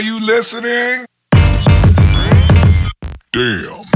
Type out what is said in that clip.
Are you listening? Damn.